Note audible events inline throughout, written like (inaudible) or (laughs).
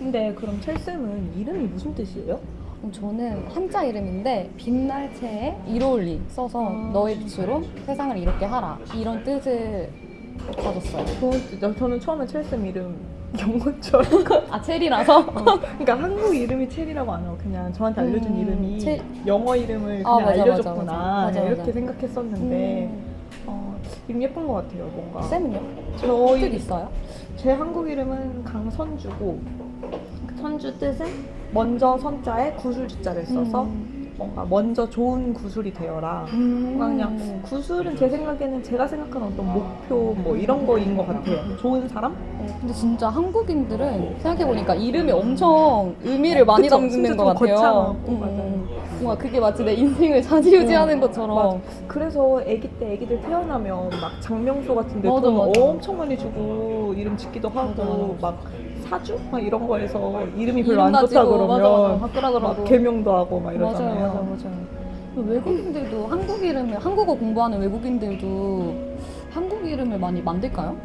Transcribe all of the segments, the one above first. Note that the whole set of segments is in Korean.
근데 그럼 첼쌤은 이름이 무슨 뜻이에요? 저는 한자 이름인데 빛날 채에 이로울리 써서 아. 너의 빛으로 세상을 이롭게 하라 이런 뜻을 가졌어요. 저, 저는 처음에 첼쌤 이름 영어처럼 (laughs) 아 체리라서? 그러니까 한국 이름이 첼이라고 안 하고 그냥 저한테 알려준 음, 이름이 첼- 영어 이름을 아, 그냥 맞아, 알려줬구나 맞아, 맞아. 이렇게. 생각했었는데 음. 어, 이름 예쁜 것 같아요 뭔가 쌤은요? 뜻 저희 있어요? 제 한국 이름은 강선주고 그 선주 뜻은 먼저 선자에 구슬주자를 써서 음. 뭔가 먼저 좋은 구슬이 되어라 음. 그냥 구슬은 제 생각에는 제가 생각하는 어떤 목표 뭐 이런 거인 것 같아요 좋은 사람? 어, 근데 진짜 한국인들은 생각해보니까 이름이 엄청 의미를 많이 그쵸? 담는 것좀 같아요. 거창하고, 음, 맞아요. 음. 뭔가 그게 마치 내 인생을 좌지우지하는 음, 것처럼. 맞아. 그래서 아기 때 아기들 태어나면 막 장명소 같은 데 맞아, 돈 맞아. 엄청 많이 주고 이름 짓기도 하고 맞아, 맞아. 막 사주? 막 이런 거에서 이름이 별로 이름 안 좋다 그러면 맞아, 맞아. 개명도 하고 막 이러잖아요. 맞아요, 맞아요. 외국인들도 한국 이름을 한국어 공부하는 외국인들도 한국 이름을 많이 만들까요?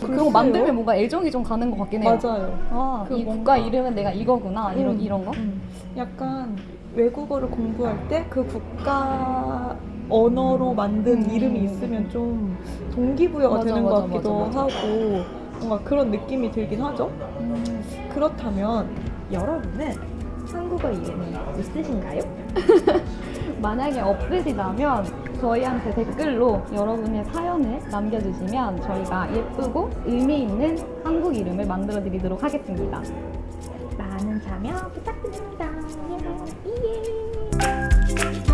그런 거. 만들면 뭔가 애정이 좀 가는 것 같긴 해요. 맞아요. 아, 그이 뭔가- 국가 이름은 내가 이거구나 이런 음, 이런 거. 음. 약간 외국어를 공부할 때 그 국가 언어로 만든 음. 이름이 있으면 좀 동기부여가 맞아, 되는 맞아, 것 같기도 맞아. 하고 뭔가 그런 느낌이 들긴 하죠. 음. 그렇다면 여러분은 한국어 이름이 있으신가요? (laughs) 만약에 없으시다면 저희한테 댓글로 여러분의 사연을 남겨주시면 저희가 예쁘고 의미 있는 한국 이름을 만들어 드리도록 하겠습니다. 참여 부탁드립니다. 예. 예.